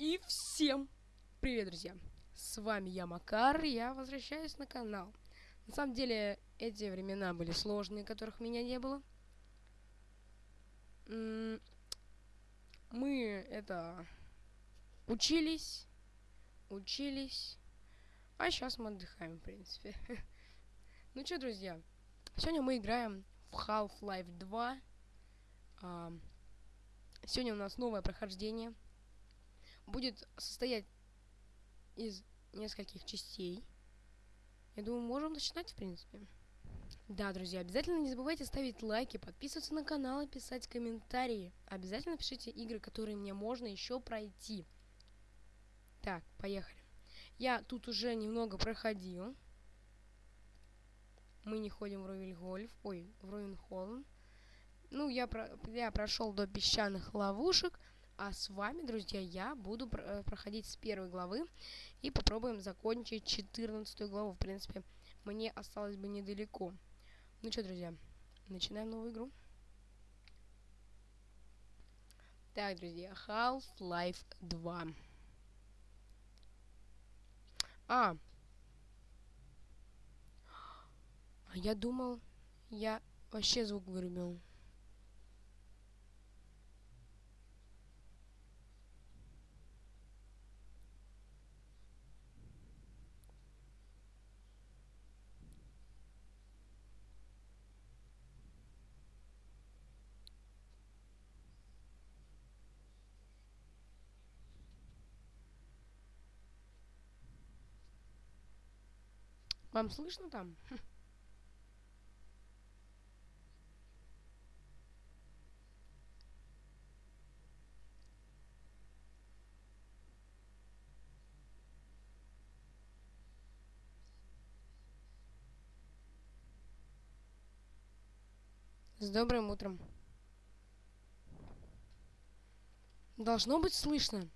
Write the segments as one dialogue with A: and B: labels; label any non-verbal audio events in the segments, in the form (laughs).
A: И всем привет, друзья! С вами я, Макар, я возвращаюсь на канал. На самом деле, эти времена были сложные, которых меня не было. Мы, это, учились, учились, а сейчас мы отдыхаем, в принципе. (laughs) Ну что, друзья, сегодня мы играем в Half-Life 2. А, Сегодня у нас новое прохождение. Будет состоять из нескольких частей. Я думаю, можем начинать, в принципе. Да, друзья, обязательно не забывайте ставить лайки, подписываться на канал и писать комментарии. Обязательно пишите игры, которые мне можно еще пройти. Так, поехали. Я тут уже немного проходил. Мы не ходим в Ровельгольф. Ой, в Ровенхолм. Ну, я, про, я прошел до песчаных ловушек. А с вами, друзья, я буду э, проходить с первой главы. И попробуем закончить 14 главу. В принципе, мне осталось бы недалеко. Ну что, друзья, начинаем новую игру. Так, друзья, Half-Life 2. А. А я думал, я вообще звук вырубил. Вам слышно там? С добрым утром. Должно быть слышно.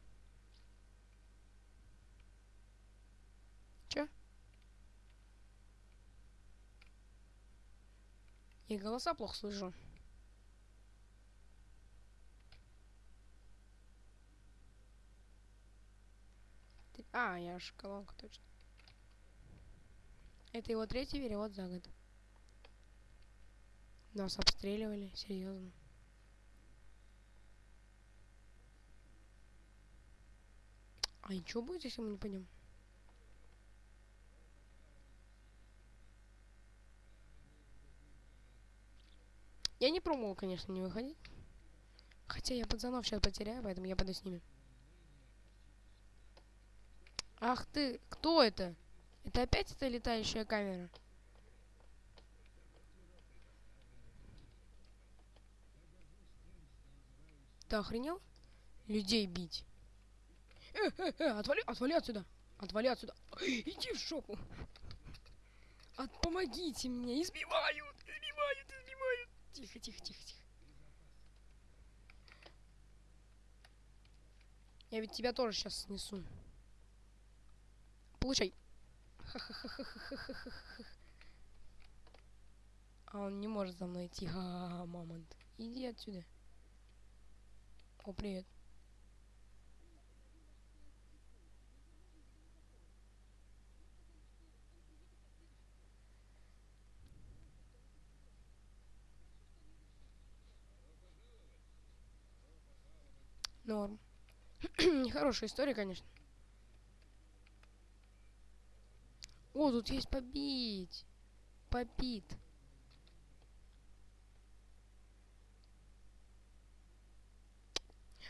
A: Чё? Я голоса плохо слышу. А, я ж колонка, точно. Это его третий перевод за год. Нас обстреливали, серьезно. А и что будет, если мы не пойдем? Я не пробовал, конечно, не выходить. Хотя я пацанов сейчас потеряю, поэтому я пойду с ними. Ах ты, кто это? Это опять эта летающая камера? Ты охренел? Людей бить. Э, э, э, отвали, отвали отсюда. Отвали отсюда. Иди в шопу. От, помогите мне, избивают, избивают. Тихо, тихо, тихо, тихо. Я ведь тебя тоже сейчас снесу. Получай. (laughs) А он не может за мной идти. Ха-ха-ха, мамонт. Иди отсюда. О, привет. Норм. Нехорошая история, конечно. О, тут есть побить. Попит.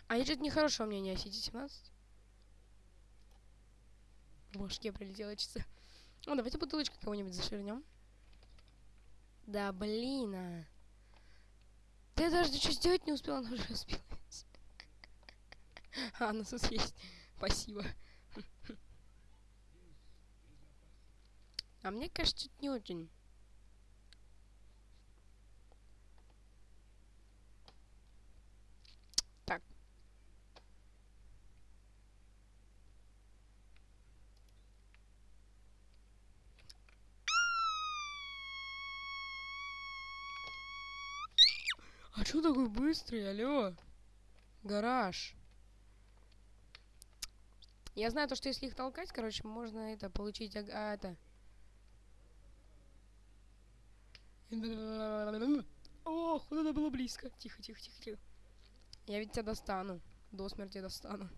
A: А я что-то нехорошего мнения о Сити 17. В башке прилетело часы. Ну, давайте бутылочкой кого-нибудь заширнем. Да блин, а. Ты даже ничего сделать не успел, она уже успела. (laughs) А, ну тут есть. Спасибо. А мне кажется, это не очень. Так. А что такой быстрый, алло? Гараж. Я знаю то, что если их толкать, короче, можно это получить, а, это... Ох, вот это было близко. Тихо, тихо, тихо, тихо. Я ведь тебя достану. До смерти достану.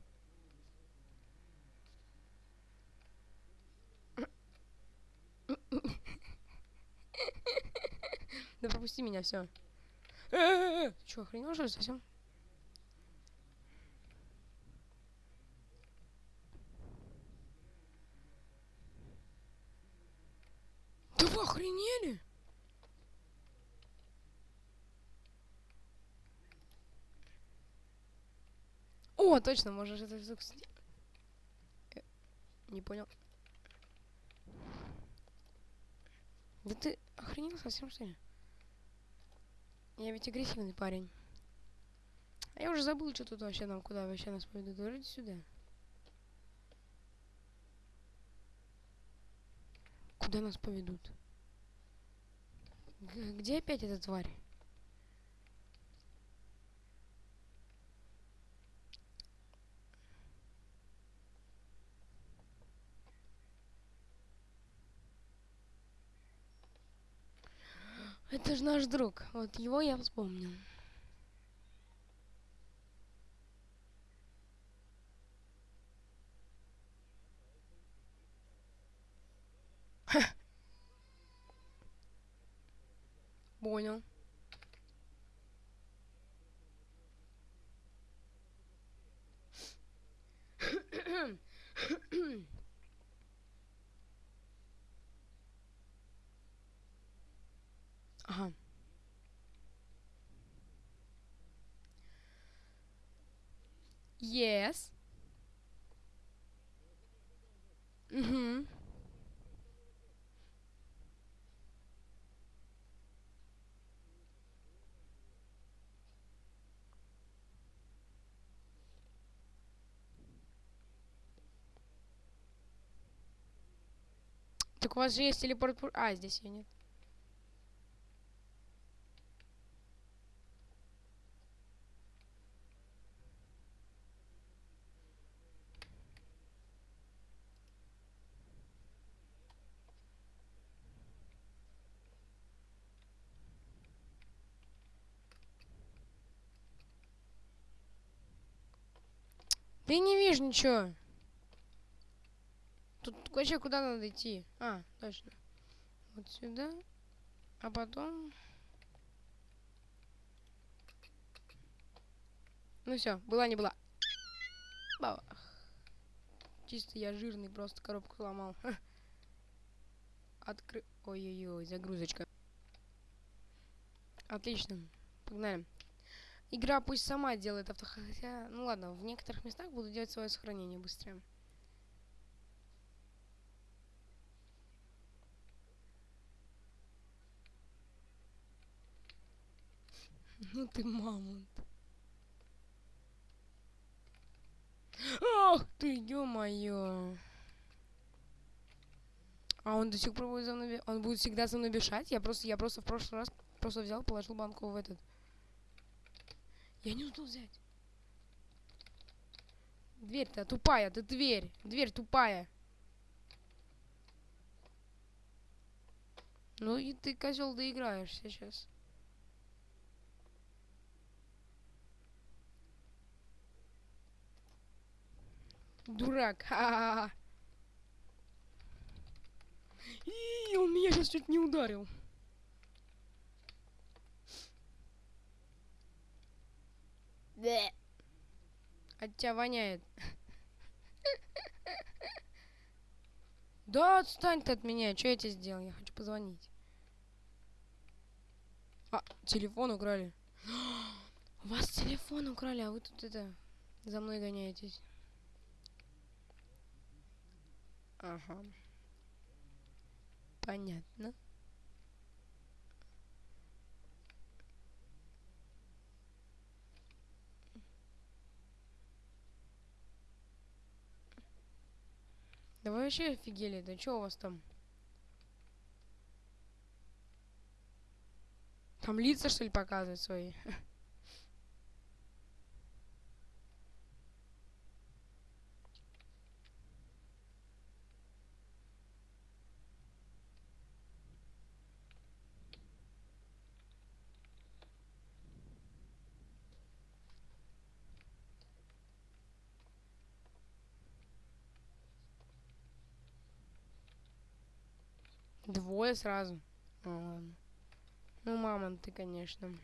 A: Да пропусти меня, все. Че, охренел что ли совсем? Да вы охренели? О, точно, можешь это звук Не понял. Да ты охренел совсем, что ли? Я ведь агрессивный парень. А я уже забыл, что тут вообще нам, куда вообще нас поведут. Вроде сюда. Куда нас поведут? Где опять эта тварь? Это же наш друг. Вот его я вспомнил. Понял. Ага. Yes. Угу. Так у вас же есть телепорт... А, здесь ее нет. Я не вижу ничего. Тут вообще куда надо идти? А, точно. Вот сюда. А потом... Ну все, была не была. Бабах. Чисто я жирный, просто коробку сломал. Откры... Ой-ой-ой, загрузочка. Отлично. Погнали. Игра пусть сама делает авто... Хотя, ну ладно, в некоторых местах буду делать свое сохранение быстрее. Ну ты мамонт. Ах ты, ё-моё. А он до сих пор будет за мной... Он будет всегда за мной бежать? Я просто, я просто в прошлый раз просто взял, положил банку в этот... Я не успел взять. Дверь-то тупая, ты дверь. Дверь тупая. Ну и ты, козел, доиграешь сейчас. Дурак. Ха-ха-ха. (laughs) И он меня сейчас чуть не ударил. Бе. От тебя воняет. (laughs) Да, отстань ты от меня. Что я тебе сделал? Я хочу позвонить. А, телефон украли. (gasps) У вас телефон украли, а вы тут это за мной гоняетесь. Ага. Понятно. Да вы вообще офигели, да что у вас там? Там лица, что ли, показывают свои? (laughs) Двое сразу. А, ладно. Ну, мама, ты, конечно.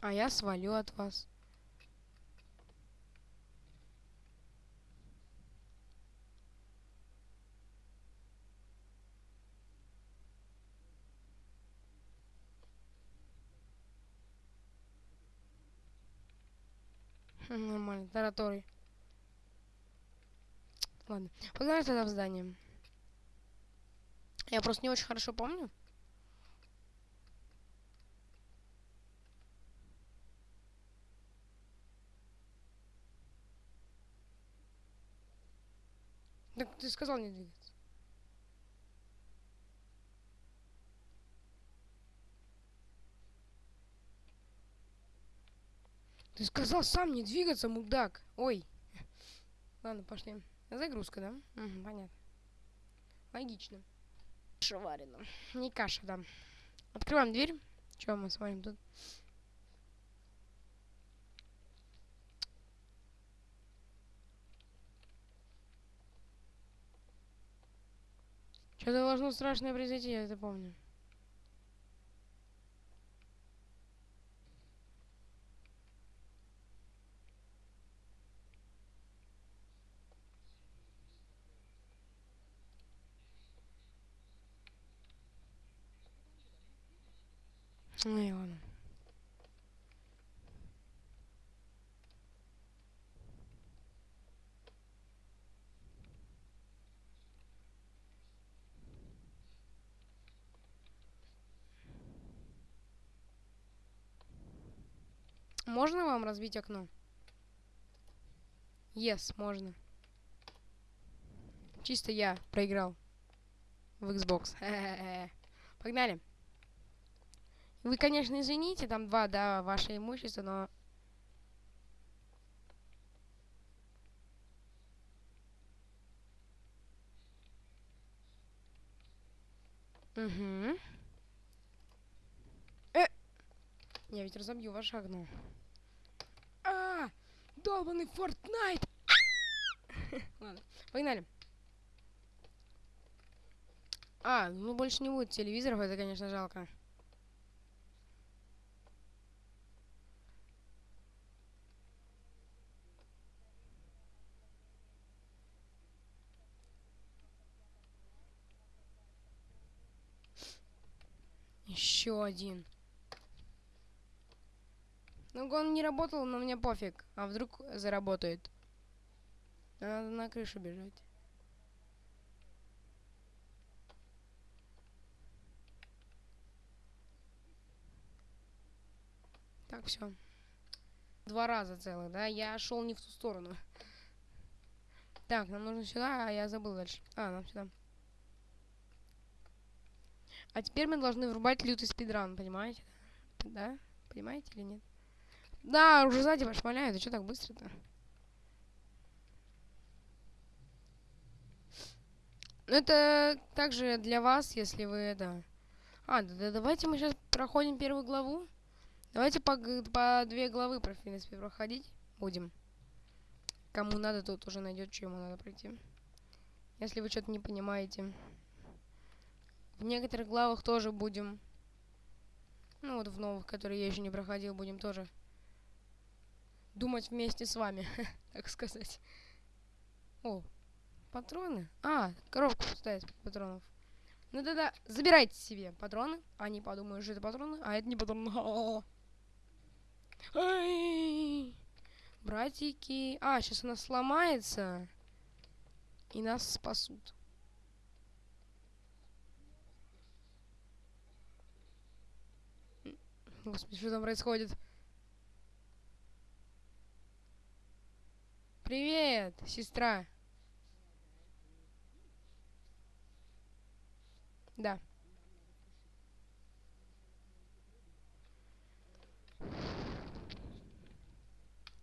A: А я свалю от вас. Нормально, тараторий. Ладно, погнали тогда в здание. Я просто не очень хорошо помню. Так ты сказал не двигаться. Ты сказал сам не двигаться, мудак. Ой. Ладно, пошли. Загрузка, да? Угу, понятно. Логично. Каша варена. Не каша, да. Открываем дверь. Че мы смотрим тут? Что-то должно страшное произойти, я это помню. Ну и ладно. Можно вам разбить окно? Yes, можно. Чисто я проиграл в Xbox. (laughs) Погнали. Вы, конечно, извините, там два, да, ваше имущество, но... Угу. Э! Я ведь разобью ваше окно. А! Долбанный Фортнайт! (laughs) Ладно, погнали. А, ну больше не будет телевизоров, это, конечно, жалко. Еще один. Ну, он не работал, но мне пофиг. А вдруг заработает? Надо на крышу бежать. Так, все. Два раза целых, да? Я шел не в ту сторону. Так, нам нужно сюда, а я забыл дальше. А, нам сюда. А теперь мы должны врубать лютый спидран, понимаете? Да? Понимаете или нет? Да, уже сзади пошмаляют. А что так быстро-то? Ну, это также для вас, если вы это... А, да, да давайте мы сейчас проходим первую главу. Давайте по, по две главы, в принципе, проходить будем. Кому надо, тот уже найдет, что ему надо пройти. Если вы что-то не понимаете. В некоторых главах тоже будем... Ну вот в новых, которые я еще не проходил, будем тоже думать вместе с вами, (laughs) так сказать. О, патроны? А, коробку ставить патронов. Ну да-да, забирайте себе патроны. Они подумают, что это патроны, а это не патроны. (laughs) Ай! Братики. А, сейчас она сломается. И нас спасут. Господи, что там происходит? Привет, сестра. Да.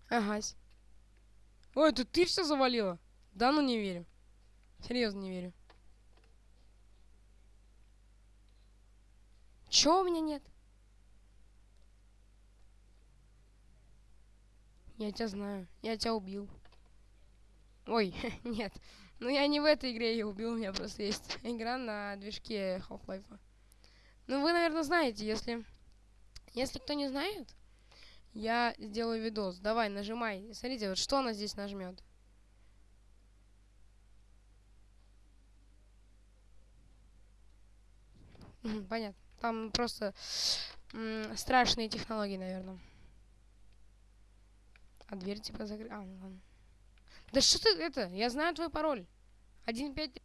A: Ага. Ой, это ты все завалила? Да, ну не верю. Серьезно не верю. Чё у меня нет? Я тебя знаю. Я тебя убил. Ой, (laughs) нет. Ну, я не в этой игре ее убил, у меня просто есть (laughs) игра на движке Half-Life. Ну, вы, наверное, знаете, если... Если кто не знает, я сделаю видос. Давай, нажимай. Смотрите, вот что она здесь нажмет. Понятно. Там просто страшные технологии, наверное. А дверь типа закрыта. А, ну ладно. Да что ты это? Я знаю твой пароль. Один пять.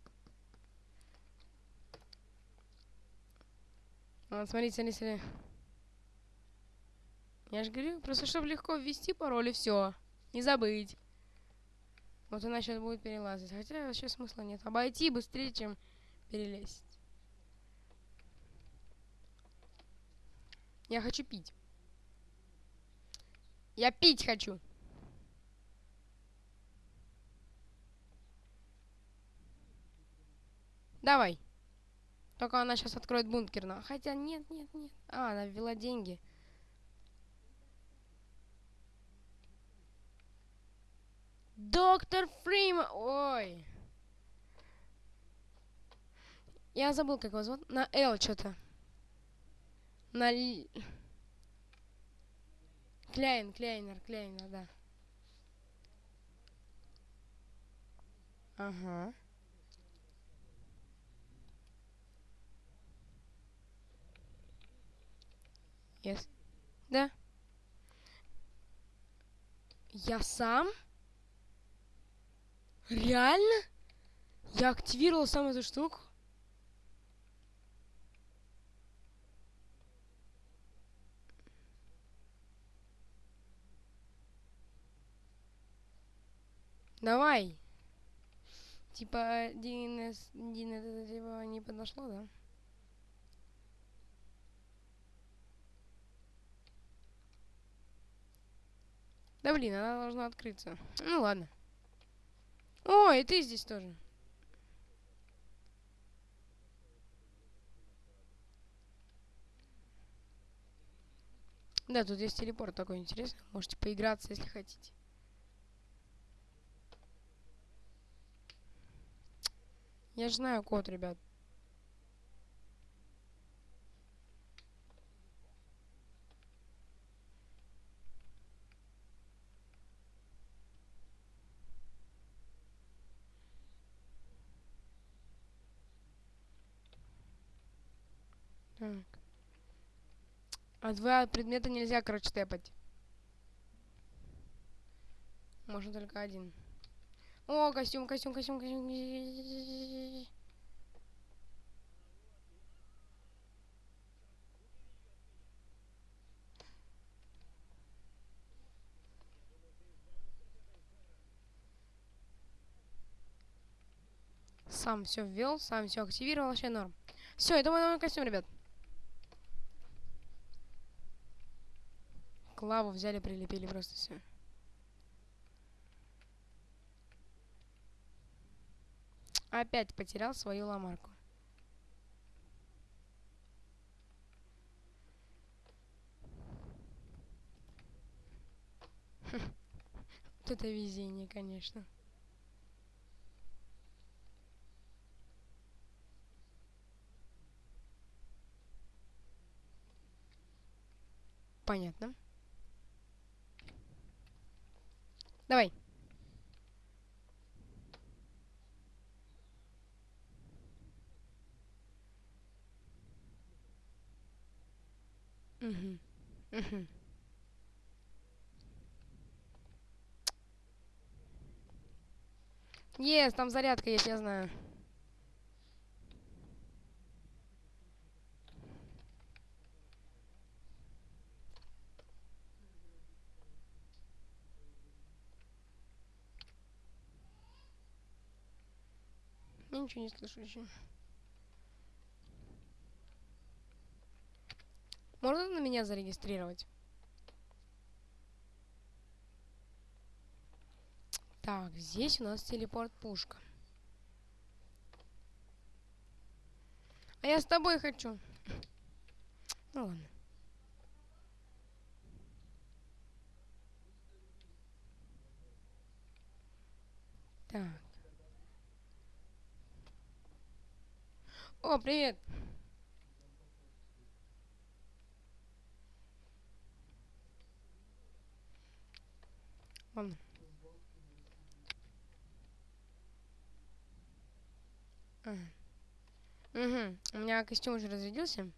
A: Вот, смотрите, смотрите, смотрите. Я же говорю, просто чтобы легко ввести пароль и все. Не забыть. Вот она сейчас будет перелазить. Хотя вообще смысла нет. Обойти быстрее, чем перелезть. Я хочу пить. Я пить хочу. Давай. Только она сейчас откроет бункер. Но... Хотя нет, нет, нет. А, она ввела деньги. Доктор Фриман. Ой. Я забыл, как его зовут. На Л что-то. На... Кляйн, Кляйнер, Кляйнер, да. Ага. Yes. Да. Я сам? Реально? Я активировал сам эту штуку? Давай. Типа, Дин, Дин это типа не подошло, да? Да блин, она должна открыться. Ну ладно. О, и ты здесь тоже. Да, тут есть телепорт такой интересный. Можете поиграться, если хотите. Я же знаю код, ребят. Так. А два предмета нельзя, короче, тэпать. Можно только один. О, костюм, костюм, костюм, костюм. Сам все ввел, сам все активировал, вообще норм. Все, это мой новый костюм, ребят. Клаву взяли, прилепили просто все. Опять потерял свою ломарку. (laughs) Вот это везение, конечно. Понятно. Давай. Угу. Угу. Есть, там зарядка есть, я знаю. Я ничего не слышу еще. Можно на меня зарегистрировать? Так, здесь у нас телепорт-пушка. А я с тобой хочу. Ну ладно. Так. О, привет. Ладно. Угу. У меня костюм уже разрядился.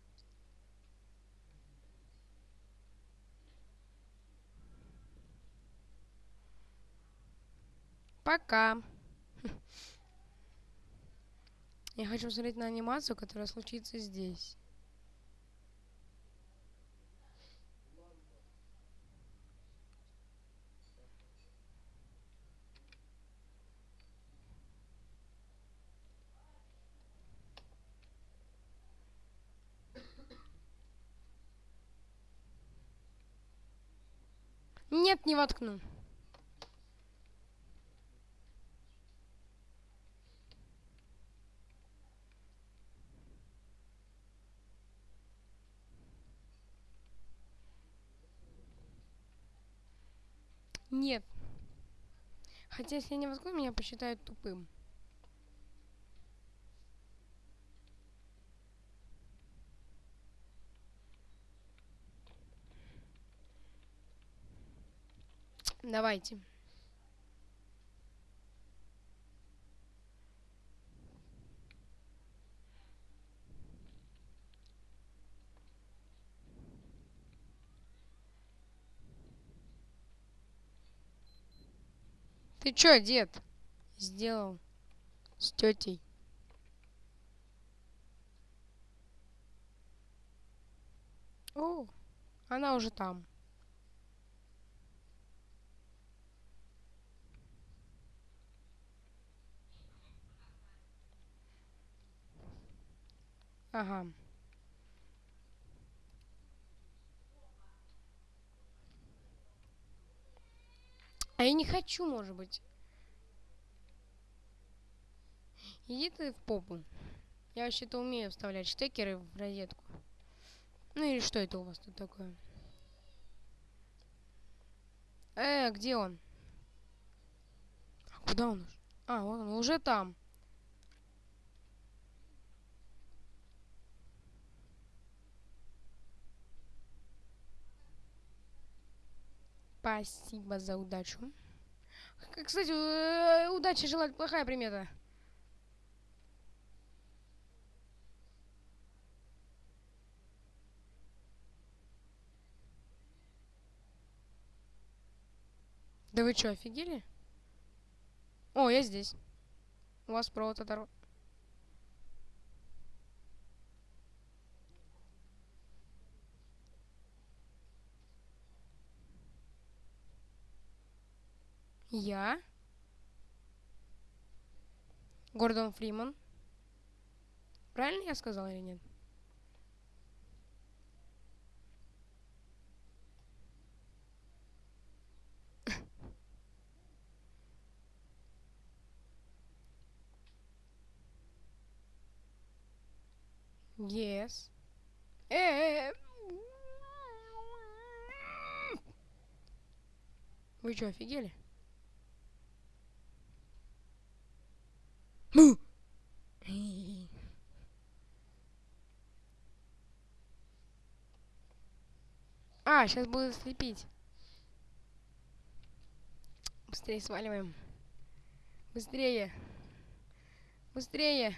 A: Пока. (laughs) Я хочу посмотреть на анимацию, которая случится здесь. Нет, не воткну. Нет. Хотя, если я не воткну, меня посчитают тупым. Давайте. Ты чё, дед? Сделал с тетей. О, она уже там. Ага. А я не хочу, может быть. Иди ты в попу. Я вообще-то умею вставлять штекеры в розетку. Ну или что это у вас тут такое? Э, где он? А куда он? А, вот он, уже там. Спасибо за удачу. Кстати, э, удачи желать плохая примета. Да вы что, офигели? О, я здесь. У вас провод оторван. Я. Гордон Фриман. Правильно я сказал или нет? Yes. Э, Вы что, офигели? А, сейчас буду слепить. Быстрее сваливаем. Быстрее. Быстрее.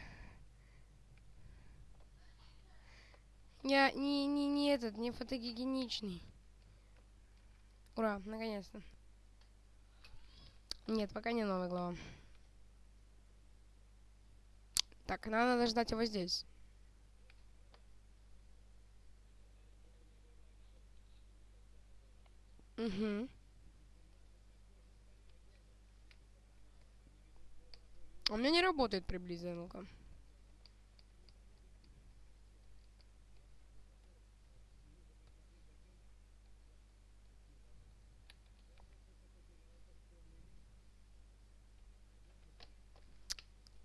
A: Я не, не, не этот, не фотогеничный. Ура, наконец-то. Нет, пока не новая глава. Так, надо ждать его здесь. Угу. У меня не работает приблизительно.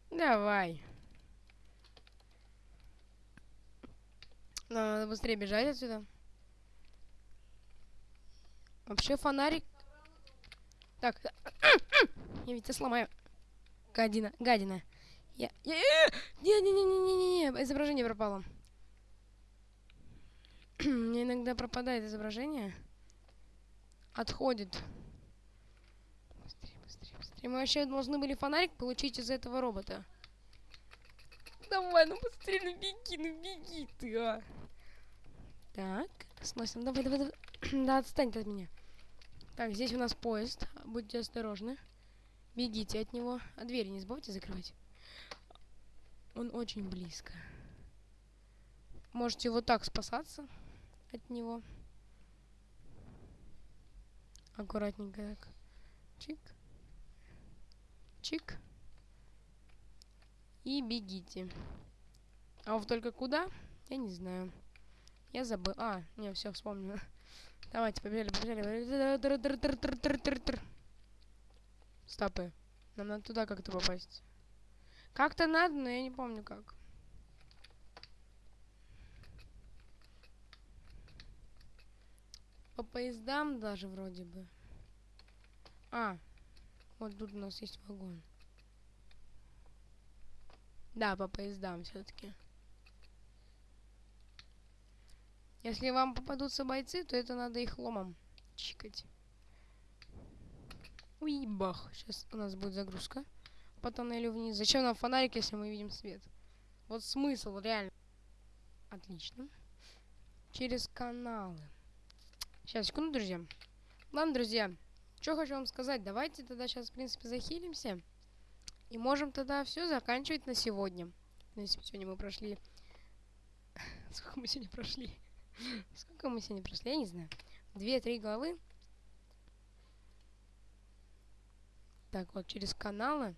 A: Давай. Надо быстрее бежать отсюда. Вообще фонарик... Так. Я ведь сломаю. Гадина, гадина. Я... Не-не-не-не-не-не, изображение пропало. (clears throat) Мне иногда пропадает изображение. Отходит. Быстрее, быстрее, быстрее. Мы вообще должны были фонарик получить из этого робота. Давай, ну быстрее, ну беги, ну беги ты, а. Так, сносим. Давай, давай, давай. (clears throat) да, отстань от меня. Так, здесь у нас поезд. Будьте осторожны. Бегите от него. А двери не забывайте закрывать. Он очень близко. Можете вот так спасаться от него. Аккуратненько так. Чик. Чик. И бегите. А вот только куда? Я не знаю. Я забыл. А, не, все, вспомнила. (laughs) Давайте, побежали, побежали. Стопы. Нам надо туда как-то попасть. Как-то надо, но я не помню как. По поездам даже вроде бы. А, вот тут у нас есть вагон. Да, по поездам все-таки. Если вам попадутся бойцы, то это надо их ломом чикать. Уй, бах. Сейчас у нас будет загрузка по тоннелю вниз. Зачем нам фонарик, если мы видим свет? Вот смысл, реально. Отлично. Через каналы. Сейчас, секунду, друзья. Ладно, друзья. Что хочу вам сказать. Давайте тогда сейчас, в принципе, захилимся. И можем тогда все заканчивать на сегодня. В принципе, сегодня мы прошли... (laughs) Сколько мы сегодня прошли? Сколько мы сегодня прошли? Я не знаю. Две-три главы. Так, вот через каналы.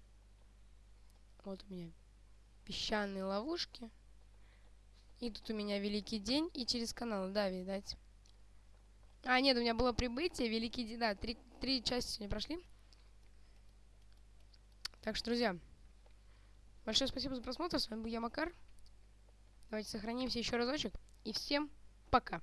A: Вот у меня песчаные ловушки. И тут у меня Великий день. И через каналы, да, видать. А, нет, у меня было прибытие, Великий день. Да, три, три части сегодня прошли. Так что, друзья, большое спасибо за просмотр. С вами был я, Макар. Давайте сохранимся еще разочек. И всем пока.